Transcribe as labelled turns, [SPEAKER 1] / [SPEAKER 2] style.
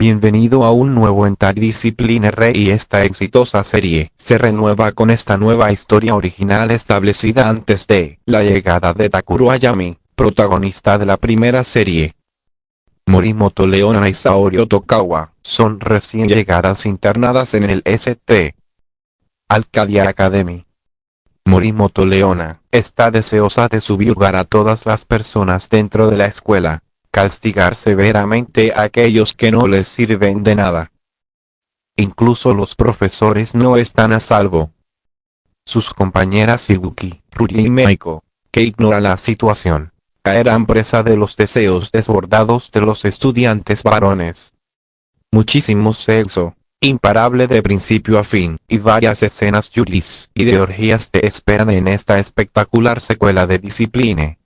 [SPEAKER 1] Bienvenido a un nuevo Discipline Re y esta exitosa serie se renueva con esta nueva historia original establecida antes de la llegada de Takuro Ayami, protagonista de la primera serie. Morimoto Leona y Saori Otokawa son recién llegadas internadas en el St. Alcadia Academy. Morimoto Leona está deseosa de subyugar a todas las personas dentro de la escuela, castigar severamente a aquellos que no les sirven de nada. Incluso los profesores no están a salvo. Sus compañeras Ibuki, Ruri y Meiko, que ignoran la situación, caerán presa de los deseos desbordados de los estudiantes varones. Muchísimo sexo, imparable de principio a fin, y varias escenas yulis y de orgías te esperan en esta espectacular secuela de Discipline.